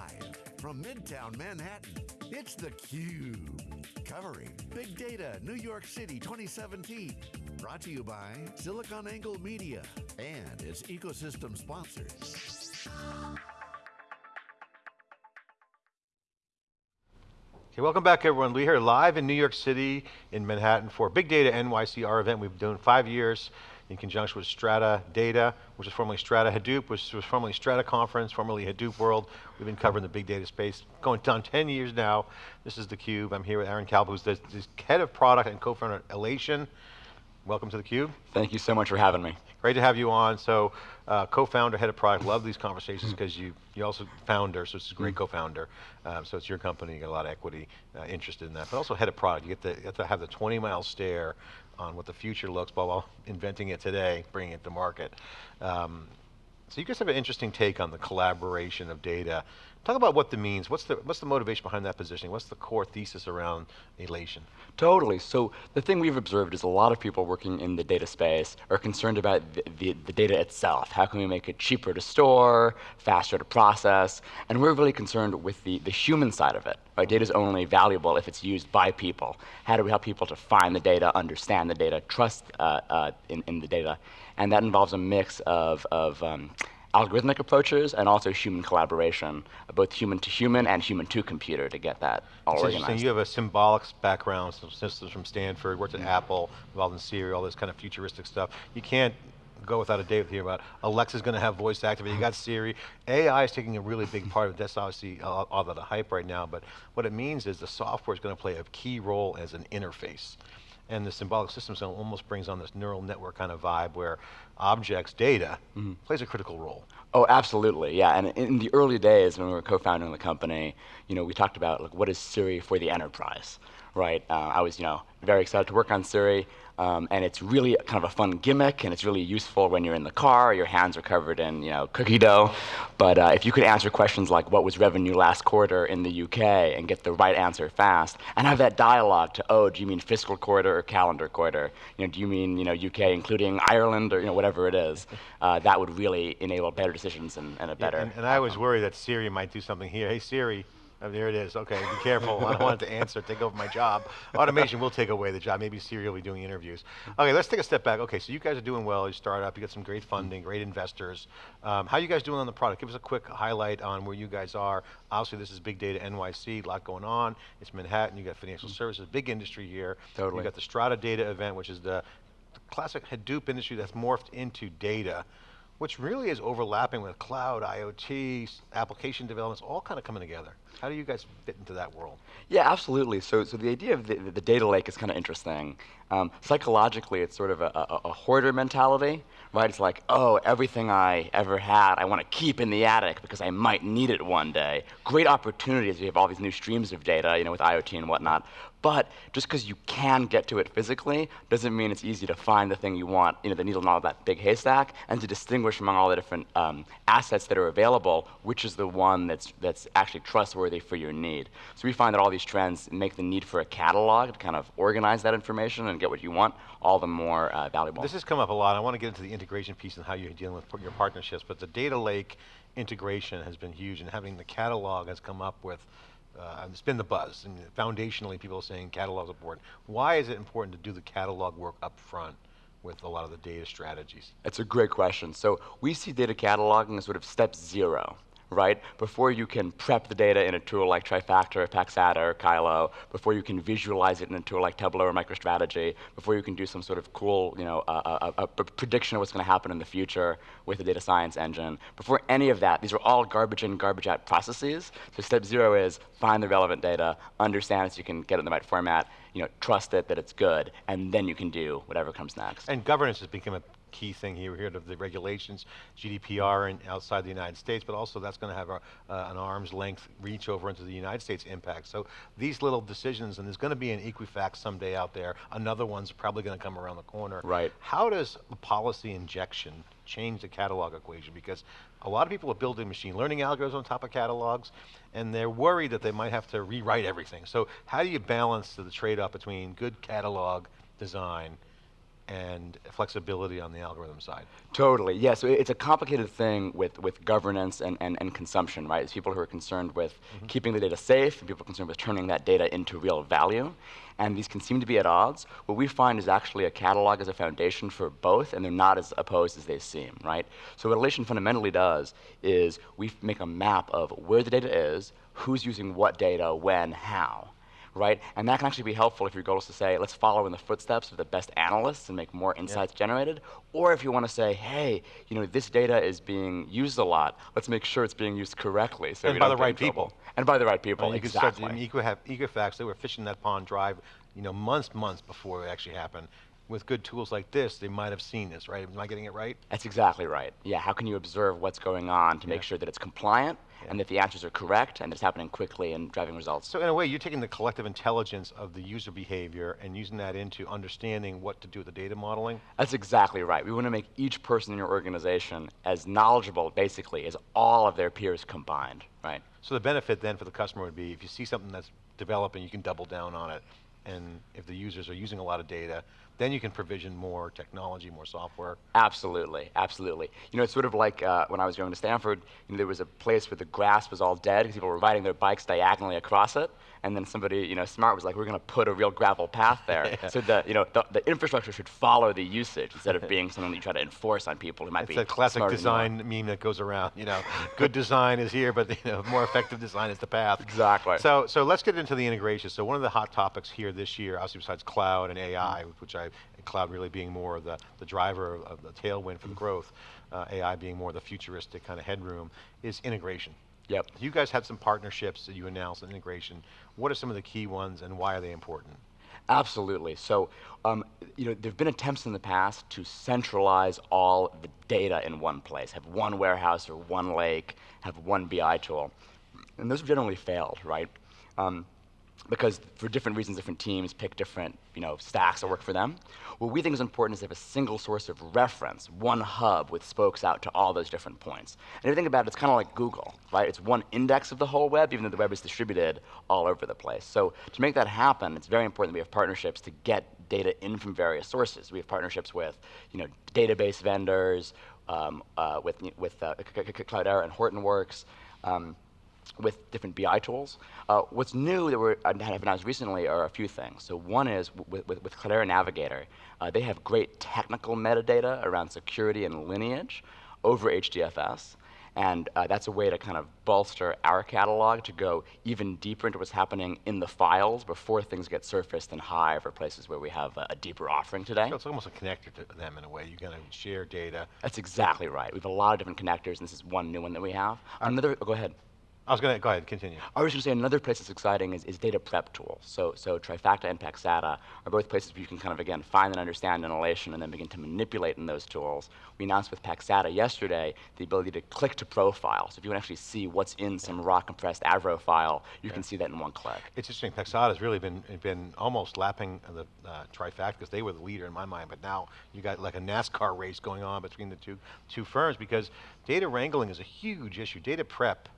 Live from Midtown Manhattan, it's theCUBE. Covering Big Data New York City 2017. Brought to you by SiliconANGLE Media and its ecosystem sponsors. Okay, welcome back everyone. We're here live in New York City, in Manhattan for Big Data NYC, our event we've been doing five years in conjunction with Strata Data, which is formerly Strata Hadoop, which was formerly Strata Conference, formerly Hadoop World. We've been covering the big data space, going on 10 years now. This is theCUBE. I'm here with Aaron Kalb, who's the, the head of product and co-founder at Alation. Welcome to theCUBE. Thank you so much for having me. Great to have you on. So, uh, co-founder, head of product, love these conversations because you you also founder, so it's a great mm-hmm. co-founder. Um, so it's your company, you got a lot of equity uh, interested in that. But also head of product, you get, to, you get to have the 20 mile stare on what the future looks while, while inventing it today, bringing it to market. Um, so you guys have an interesting take on the collaboration of data Talk about what the means. What's the, what's the motivation behind that positioning? What's the core thesis around Alation? Totally, so the thing we've observed is a lot of people working in the data space are concerned about the, the, the, data itself. How can we make it cheaper to store, faster to process, and we're really concerned with the, the human side of it. Right? Data is only valuable if it's used by people. How do we help people to find the data, understand the data, trust uh, uh, in, in the data, and that involves a mix of, of um, algorithmic approaches and also human collaboration, both human to human and human to computer to get that all it's organized. You have a symbolics background, some systems from Stanford, worked at mm -hmm. Apple, involved in Siri, all this kind of futuristic stuff. You can't go without a day with you about Alexa's going to have voice activated, you got Siri. AI is taking a really big part of it. That's obviously all, all the hype right now, but what it means is the software is going to play a key role as an interface and the symbolic systems almost brings on this neural network kind of vibe where objects, data, mm -hmm. plays a critical role. Oh, absolutely, yeah. And in the early days when we were co-founding the company, you know, we talked about like what is Siri for the enterprise, right? Uh, I was, you know, very excited to work on Siri. Um, and it's really kind of a fun gimmick, and it's really useful when you're in the car, your hands are covered in you know, cookie dough. But uh, if you could answer questions like what was revenue last quarter in the UK and get the right answer fast, and have that dialogue to, oh, do you mean fiscal quarter or calendar quarter? You know, do you mean you know, UK including Ireland or you know, whatever it is? Uh, that would really enable better decisions and, and a better yeah, and, and I was worried that Siri might do something here. Hey Siri, Oh, there it is. Okay, be careful. I don't want it to answer, take over my job. Automation will take away the job. Maybe Siri will be doing interviews. Okay, let's take a step back. Okay, so you guys are doing well. You start up. You got some great funding, great investors. Um, how are you guys doing on the product? Give us a quick highlight on where you guys are. Obviously, this is Big Data NYC. A lot going on. It's Manhattan. You got financial mm -hmm. services, big industry here. Totally. You got the Strata Data event, which is the classic Hadoop industry that's morphed into data which really is overlapping with cloud, IoT, application developments, all kind of coming together. How do you guys fit into that world? Yeah, absolutely. So, so the idea of the, the data lake is kind of interesting. Um, psychologically, it's sort of a, a, a, hoarder mentality, right? It's like, oh, everything I ever had, I want to keep in the attic because I might need it one day. Great opportunities. We have all these new streams of data, you know, with IoT and whatnot. But just because you can get to it physically doesn't mean it's easy to find the thing you want, you know, the needle in all that big haystack, and to distinguish among all the different um, assets that are available, which is the one that's, that's actually trustworthy for your need. So we find that all these trends make the need for a catalog to kind of organize that information and get what you want all the more uh, valuable. This has come up a lot. I want to get into the integration piece and how you're dealing with your partnerships, but the data lake integration has been huge and having the catalog has come up with uh, it's been the buzz, and foundationally people are saying catalog's important. Why is it important to do the catalog work up front with a lot of the data strategies? It's a great question. So we see data cataloging as sort of step zero right? Before you can prep the data in a tool like Trifacta, or Paxata, or Kylo, before you can visualize it in a tool like Tableau or MicroStrategy, before you can do some sort of cool, you know, a, a, a prediction of what's going to happen in the future with a data science engine, before any of that, these are all garbage in, garbage out processes. So step zero is find the relevant data, understand it so you can get it in the right format, you know, trust it that it's good, and then you can do whatever comes next. And governance has become a key thing here, here of the regulations, GDPR and outside the United States, but also that's going to have a, uh, an arm's length reach over into the United States impact. So these little decisions, and there's going to be an Equifax someday out there, another one's probably going to come around the corner. Right. How does policy injection change the catalog equation? Because a lot of people are building machine learning algorithms on top of catalogs, and they're worried that they might have to rewrite everything. So how do you balance the trade-off between good catalog design and flexibility on the algorithm side. Totally, yeah. So it's a complicated thing with, with governance and, and, and consumption, right? It's people who are concerned with mm -hmm. keeping the data safe, and people concerned with turning that data into real value. And these can seem to be at odds. What we find is actually a catalog as a foundation for both, and they're not as opposed as they seem, right? So what Alation fundamentally does is we make a map of where the data is, who's using what data, when, how right? And that can actually be helpful if your goal is to say, let's follow in the footsteps of the best analysts and make more insights generated. Or if you want to say, hey, you know, this data is being used a lot. Let's make sure it's being used correctly. So and by the right people. And by the right people, you exactly. Could start, Equifax, they were fishing that pond dry, you know, months, months before it actually happened with good tools like this, they might have seen this, right? Am I getting it right? That's exactly right. Yeah, how can you observe what's going on to yeah. make sure that it's compliant yeah. and that the answers are correct and it's happening quickly and driving results? So in a way, you're taking the collective intelligence of the user behavior and using that into understanding what to do with the data modeling? That's exactly right. We want to make each person in your organization as knowledgeable, basically, as all of their peers combined, right? So the benefit then for the customer would be if you see something that's developing, you can double down on it and if the users are using a lot of data, then you can provision more technology, more software. Absolutely, absolutely. You know, it's sort of like uh, when I was going to Stanford, you know, there was a place where the grass was all dead because people were riding their bikes diagonally across it and then somebody, you know, smart was like, we're going to put a real gravel path there. yeah. So the, you know, the, the, infrastructure should follow the usage instead of being something that you try to enforce on people who might it's be. It's a classic design meme that goes around. You know, good design is here, but you know, more effective design is the path. Exactly. So, so let's get into the integration. So one of the hot topics here this year, obviously besides cloud and AI, mm. which I, cloud really being more the, the driver of, the tailwind for the growth, uh, AI being more the futuristic kind of headroom, is integration. Yep. You guys had some partnerships that you announced in integration. What are some of the key ones and why are they important? Absolutely. So, um, you know, there have been attempts in the past to centralize all the data in one place, have one warehouse or one lake, have one BI tool. And those have generally failed, right? Um, because for different reasons, different teams pick different you know, stacks that work for them. What we think is important is to have a single source of reference, one hub with spokes out to all those different points. And if you think about it, it's kind of like Google, right? It's one index of the whole web, even though the web is distributed all over the place. So to make that happen, it's very important that we have partnerships to get data in from various sources. We have partnerships with you know, database vendors, um, uh, with, with uh, Cloudera and Hortonworks, um, with different BI tools. Uh, what's new that we have announced recently are a few things. So one is with, with, with Cloudera Navigator, uh, they have great technical metadata around security and lineage over HDFS. And uh, that's a way to kind of bolster our catalog to go even deeper into what's happening in the files before things get surfaced in Hive or places where we have a, a deeper offering today. So it's almost a connector to them in a way. You're going to share data. That's exactly right. We have a lot of different connectors, and this is one new one that we have. Another, oh, go ahead. I was going to, go ahead, continue. I was going to say another place that's exciting is, is data prep tools. So, so Trifacta and Paxata are both places where you can kind of, again, find and understand in Alation and then begin to manipulate in those tools. We announced with Paxata yesterday the ability to click to profile. So if you want to actually see what's in some raw compressed Avro file, you yeah. can see that in one click. It's interesting, Paxata has really been, been almost lapping the uh, Trifacta because they were the leader in my mind, but now you got like a NASCAR race going on between the two, two firms because data wrangling is a huge issue. Data prep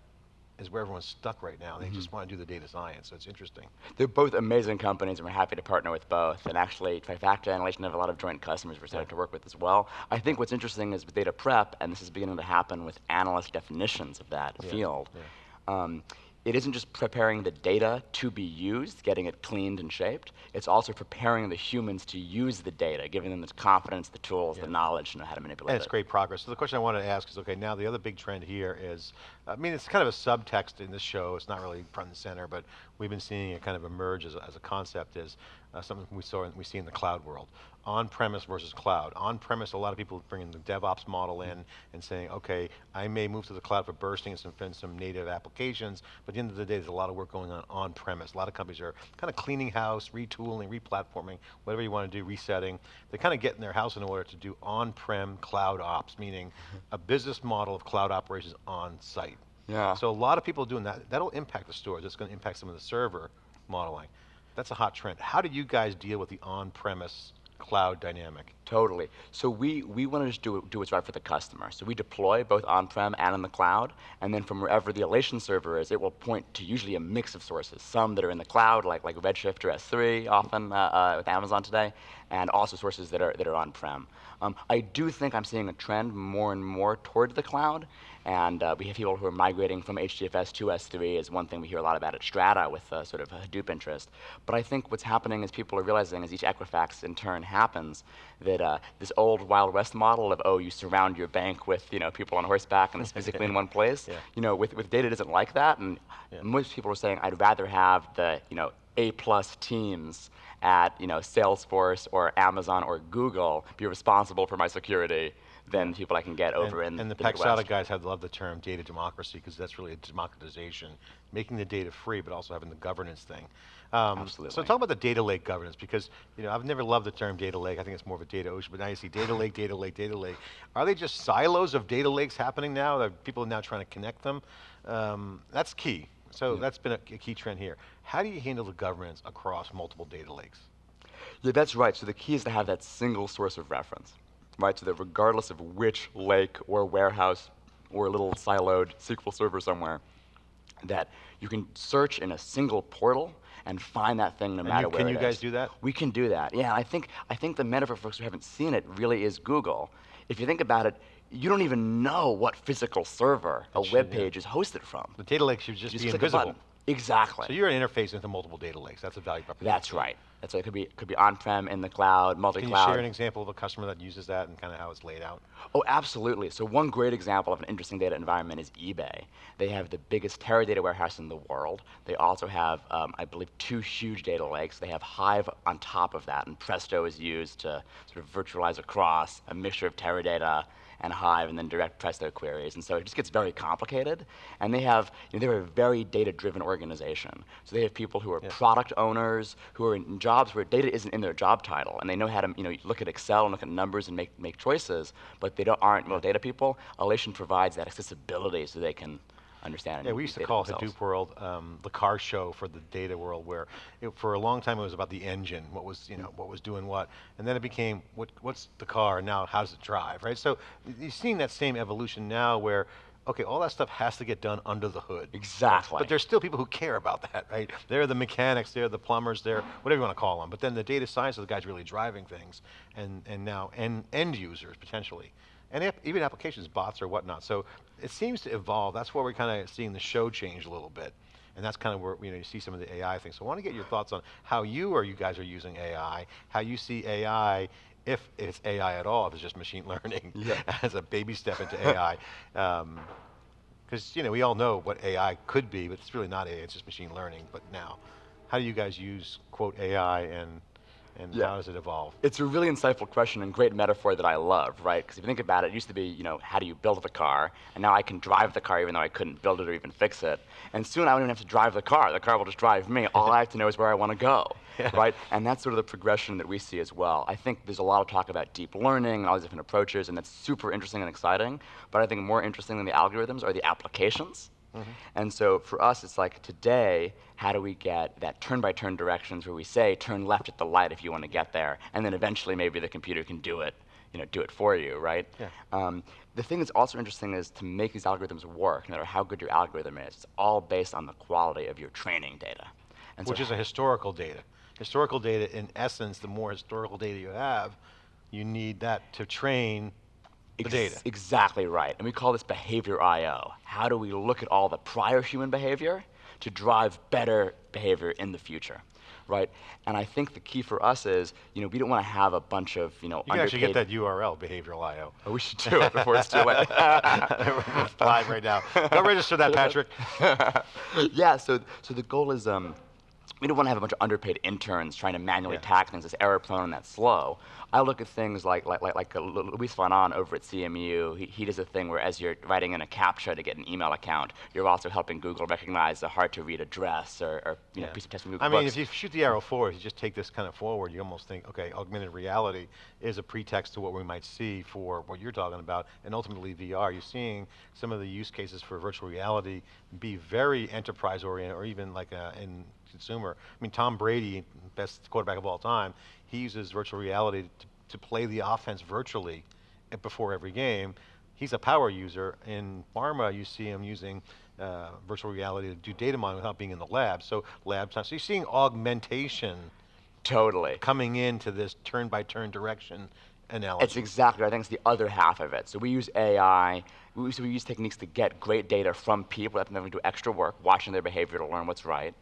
is where everyone's stuck right now. They mm -hmm. just mm-hmm. want to do the data science, so it's interesting. They're both amazing companies, and we're happy to partner with both. And actually, Trifacta and have a lot of joint customers we're starting yeah. to work with as well. I think what's interesting is with data prep, and this is beginning to happen with analyst definitions of that yeah. field. Yeah. Um, it isn't just preparing the data to be used, getting it cleaned and shaped, it's also preparing the humans to use the data, giving them the confidence, the tools, yeah. the knowledge to know how to manipulate and it's it. great progress. So the question I wanted to ask is, okay, now the other big trend here is, I mean, it's kind of a subtext in this show, it's not really front and center, but we've been seeing it kind of emerge as a, as a concept is uh, something we saw we see in the cloud world on-premise versus cloud. On-premise, a lot of people bringing the DevOps model in and saying, okay, I may move to the cloud for bursting and some, some native applications, but at the end of the day, there's a lot of work going on on-premise. A lot of companies are kind of cleaning house, retooling, replatforming, whatever you want to do, resetting. They're kind of getting their house in order to do on-prem cloud ops, meaning a business model of cloud operations on-site. Yeah. So a lot of people doing that. That'll impact the stores. It's going to impact some of the server modeling. That's a hot trend. How do you guys deal with the on-premise cloud dynamic. Totally. So we, we want to just do, do what's right for the customer. So we deploy both on-prem and in the cloud, and then from wherever the Alation server is, it will point to usually a mix of sources. Some that are in the cloud, like, like Redshift or S3, often uh, uh, with Amazon today, and also sources that are, that are on-prem. Um, I do think I'm seeing a trend more and more toward the cloud, and uh, we have people who are migrating from HDFS to S3 is one thing we hear a lot about at Strata with uh, sort of a Hadoop interest. But I think what's happening is people are realizing as each Equifax in turn happens that uh, this old Wild West model of, oh, you surround your bank with you know, people on horseback and it's physically in one place, Yeah. you know, with, with data it isn't like that. And Yeah. most people are saying, I'd rather have the you know, A-plus teams at you know, Salesforce or Amazon or Google be responsible for my security than people I can get over and, in and the, the Paxata guys have loved the term data democracy because that's really a democratization, making the data free, but also having the governance thing. Um, So talk about the data lake governance because you know I've never loved the term data lake. I think it's more of a data ocean, but now you see data lake, data lake, data lake. Are they just silos of data lakes happening now? That people are now trying to connect them. Um, that's key. So that's been a, a key trend here. How do you handle the governance across multiple data lakes? Yeah, that's right. So the key is to have that single source of reference, right? So that regardless of which lake or warehouse or little siloed SQL server somewhere, that you can search in a single portal and find that thing no And matter you- where can you guys is. do that? We can do that. Yeah, I think I think the metaphor for folks who haven't seen it really is Google. If you think about it, you don't even know what physical server a should, web yeah. page is hosted from. The data lake should just You be a invisible. Exactly. So you're an interface into multiple data lakes. That's a value proposition. That's right. That's right. It could be could be on-prem, in the cloud, multi-cloud. Can you share an example of a customer that uses that and kind of how it's laid out? Oh, absolutely. So one great example of an interesting data environment is eBay. They have the biggest Teradata warehouse in the world. They also have, um, I believe, two huge data lakes. They have Hive on top of that, and Presto is used to sort of virtualize across a mixture of Teradata and Hive, and then direct Presto queries. And so it just gets very complicated. And they have, you know, they're a very data-driven organization. So they have people who are product owners, who are in jobs where data isn't in their job title, and they know how to, you know, look at Excel and look at numbers and make, make choices, but they don't, aren't real data people. Alation provides that accessibility so they can understand Yeah, we used to call themselves. Hadoop World um, the car show for the data world, where it, for a long time it was about the engine, what was you know what was doing what, and then it became what what's the car and now how does it drive, right? So you're seeing that same evolution now, where okay, all that stuff has to get done under the hood. Exactly. But there's still people who care about that, right? They're the mechanics, they're the plumbers, they're whatever you want to call them. But then the data science are the guys really driving things, and and now end end users potentially, and ap- even applications, bots or whatnot. So it seems to evolve. That's where we're kind of seeing the show change a little bit, and that's kind of where you know you see some of the AI things. So I want to get your thoughts on how you or you guys are using AI, how you see AI. If it's AI at all, if it's just machine learning Yeah. as a baby step into AI, um, because you know we all know what AI could be, but it's really not AI. It's just machine learning. But now, how do you guys use quote AI and and Yeah. how does it evolve? It's a really insightful question and great metaphor that I love, right? Because if you think about it, it used to be, you know, how do you build the car? And now I can drive the car even though I couldn't build it or even fix it. And soon I won't even have to drive the car. The car will just drive me. All I have to know is where I want to go, right? And that's sort of the progression that we see as well. I think there's a lot of talk about deep learning and all these different approaches, and that's super interesting and exciting. But I think more interesting than the algorithms are the applications. And so for us, it's like today, how do we get that turn-by-turn directions where we say turn left at the light if you want to get there, and then eventually maybe the computer can do it, you know, do it for you, right? Yeah. Um, the thing that's also interesting is to make these algorithms work, no matter how good your algorithm is, it's all based on the quality of your training data. And Which so is a historical data. Historical data, in essence, the more historical data you have, you need that to train the data. Exactly right. And we call this behavior I/O. How do we look at all the prior human behavior to drive better behavior in the future, right? And I think the key for us is, you know, we don't want to have a bunch of, you know, You can actually get that URL, behavioral IO. Oh, we should do it before it's too late. live right now. Go register that, Patrick. yeah, so so the goal is um, we don't want to have a bunch of underpaid interns trying to manually Yeah. tag things that's error prone and that's slow. I look at things like like like, like uh, Luis von Ahn over at CMU. He, he does a thing where as you're writing in a captcha to get an email account, you're also helping Google recognize a hard to read address or, or you know piece of text from Google I mean, Books. if you shoot the arrow forward, if you just take this kind of forward, you almost think, okay, augmented reality is a pretext to what we might see for what you're talking about, and ultimately VR. You're seeing some of the use cases for virtual reality be very enterprise oriented, or even like uh in consumer. I mean, Tom Brady, best quarterback of all time, he uses virtual reality to, to play the offense virtually before every game. He's a power user. In pharma, you see him using uh, virtual reality to do data mining without being in the lab. So lab time. So you're seeing augmentation Totally. coming into this turn by turn direction analogy. It's exactly. I think it's the other half of it. So we use AI. We, so we use techniques to get great data from people that never do extra work, watching their behavior to learn what's right.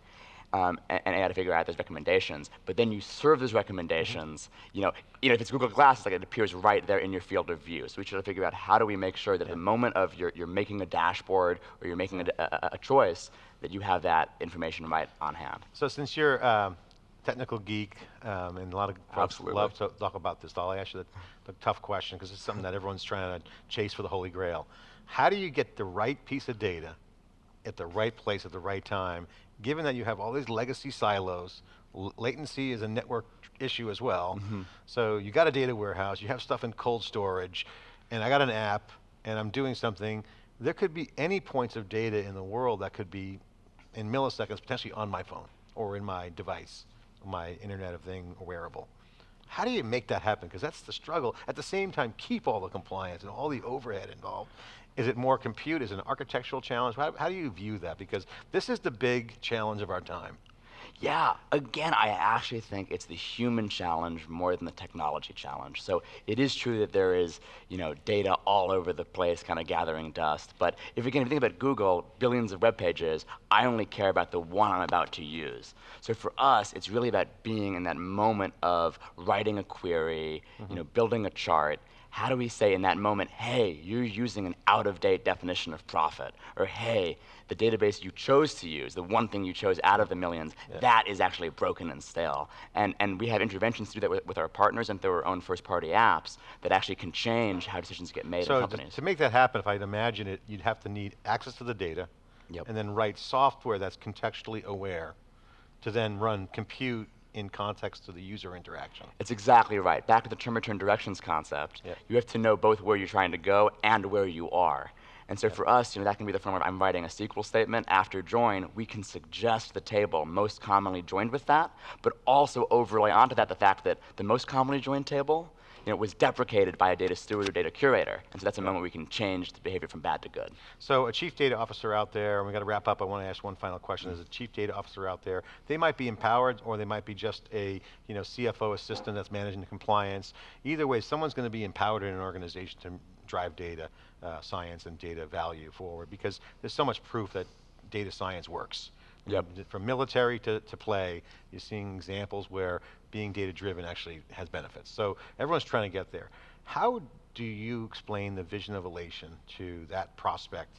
Um, and, and AI to figure out those recommendations, but then you serve those recommendations. You know, you know, if it's Google Glass, like it appears right there in your field of view. So we try to figure out how do we make sure that at the moment of you're, you're making a dashboard or you're making a, a, a choice, that you have that information right on hand. So since you're um, technical geek, um, and a lot of folks Absolutely. love to talk about this, I'll ask you the, the tough question because it's something that everyone's trying to chase for the holy grail. How do you get the right piece of data at the right place at the right time, given that you have all these legacy silos, latency is a network issue as well. Mm-hmm. So you got a data warehouse, you have stuff in cold storage, and I got an app, and I'm doing something. There could be any points of data in the world that could be in milliseconds potentially on my phone or in my device, my Internet of Thing wearable. How do you make that happen? Because that's the struggle. At the same time, keep all the compliance and all the overhead involved. Is it more compute? Is it an architectural challenge? How, how do you view that? Because this is the big challenge of our time. Yeah, again, I actually think it's the human challenge more than the technology challenge. So it is true that there is, you know, data all over the place, kind of gathering dust. But if you think about Google, billions of web pages, I only care about the one I'm about to use. So for us, it's really about being in that moment of writing a query, you mm-hmm. know, building a chart. How do we say in that moment, hey, you're using an out-of-date definition of profit, or hey, the database you chose to use, the one thing you chose out of the millions, that is actually broken and stale. And, and we have interventions to do that with, with our partners and through our own first-party apps that actually can change how decisions get made So to, companies. to make that happen, if I'd imagine it, you'd have to need access to the data, Yep. and then write software that's contextually aware to then run compute in context to the user interaction. It's exactly right. Back to the term return directions concept. Yeah. You have to know both where you're trying to go and where you are. And so for us, you know, that can be the form of I'm writing a SQL statement after join. We can suggest the table most commonly joined with that, but also overlay onto that the fact that the most commonly joined table, you know, was deprecated by a data steward or data curator. And so that's a moment we can change the behavior from bad to good. So a chief data officer out there, and we got to wrap up. I want to ask one final question. As a chief data officer out there, they might be empowered, or they might be just a you know CFO assistant that's managing the compliance. Either way, someone's going to be empowered in an organization to drive data uh, science and data value forward because there's so much proof that data science works. Yep. From military to, to play, you're seeing examples where being data driven actually has benefits. So everyone's trying to get there. How do you explain the vision of Alation to that prospect?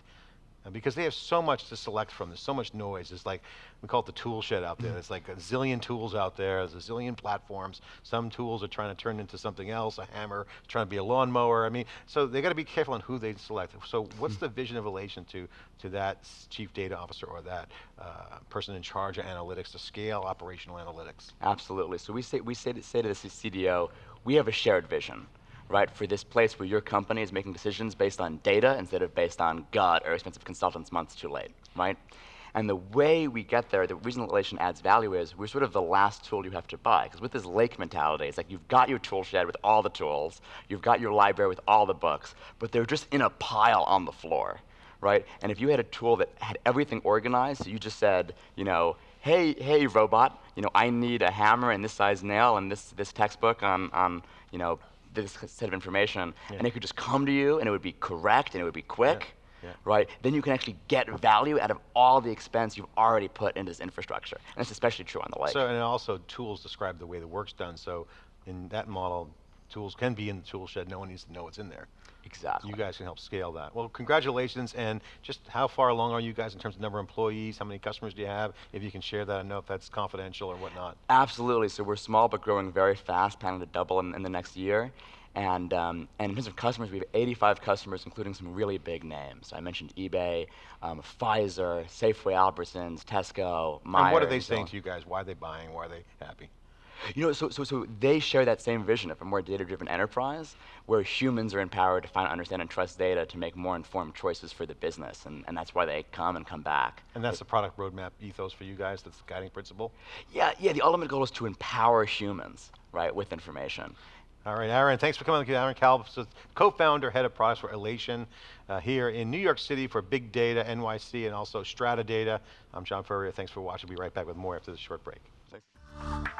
Because they have so much to select from. There's so much noise. It's like, we call it the tool shed out there. There's like a zillion tools out there. There's a zillion platforms. Some tools are trying to turn into something else, a hammer, trying to be a lawnmower. I mean, so they got to be careful on who they select. So what's the vision of Alation to, to that chief data officer or that uh, person in charge of analytics to scale operational analytics? Absolutely. So we say we say to, say to the CDO, we have a shared vision, right? For this place where your company is making decisions based on data instead of based on gut or expensive consultants months too late, right? And the way we get there, the reason Alation adds value is we're sort of the last tool you have to buy. Because with this lake mentality, it's like you've got your tool shed with all the tools, you've got your library with all the books, but they're just in a pile on the floor, right? And if you had a tool that had everything organized, so you just said, you know, hey, hey, robot, you know, I need a hammer and this size nail and this, this textbook on, on, you know, this set of information, and it could just come to you and it would be correct and it would be quick, Yeah. right? Then you can actually get value out of all the expense you've already put into this infrastructure. And it's especially true on the lake. So, and also tools describe the way the work's done. So in that model, tools can be in the tool shed. No one needs to know what's in there. Exactly. You guys can help scale that. Well, congratulations. And just how far along are you guys in terms of number of employees? How many customers do you have? If you can share that, I know if that's confidential or whatnot. Absolutely. So we're small but growing very fast, planning to double in, in the next year. And, um, and in terms of customers, we have 85 customers, including some really big names. I mentioned eBay, um, Pfizer, Safeway, Albertsons, Tesco, Myers. and what are they saying so- to you guys? Why are they buying? Why are they happy? You know, so, so, so they share that same vision of a more data-driven enterprise where humans are empowered to find, understand, and trust data to make more informed choices for the business, and, and that's why they come and come back. And that's the product roadmap ethos for you guys, that's the guiding principle? Yeah, yeah, the ultimate goal is to empower humans, right, with information. All right, Aaron, thanks for coming. Aaron Kalb, co-founder, head of products for Alation uh, here in New York City for Big Data NYC and also Strata Data. I'm John Furrier. Thanks for watching. We'll be right back with more after this short break. Thanks.